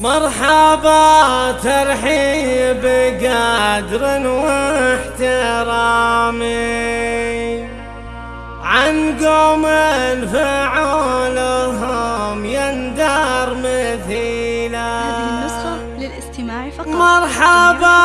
مرحبا ترحيب قدر واحترامي. عن قوم فعولهم يندر مثيلا. هذه النسخة للاستماع فقط. مرحبا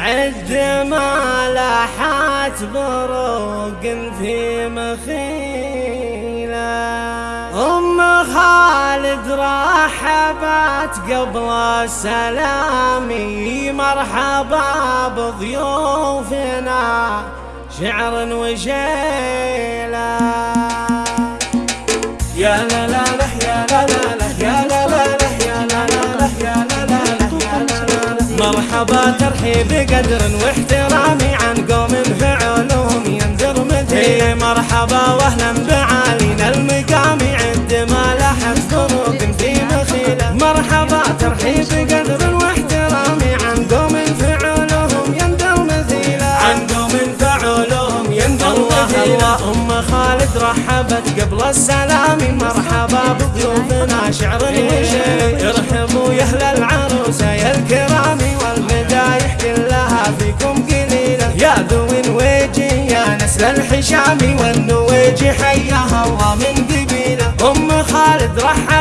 عد ما لاحت بروق في مخيلة. أم خالد رحبت قبل السلام مرحبا بضيوفنا شعر وشيلة يا لا لا يا لا لا يا لا لا يا لا لا يا لا لا مرحبا ترحيب قدر واحترامي عن قوم فعلهم ينذر مثلي. مرحبا واهلا بعالينا المقام. عد ما لحت فروق في مخيلة. مرحبا ترحيب قدر واحترامي عن قوم فعلهم ينذر مثيله عن قوم فعلهم ينذر مثيله ام خالد رحبت قبل السلام. مرحبا بضيوفنا شعر يا ذوي الوجه يا نسل الحشام والنويج حياها الله من قبيله أم خالد رحبت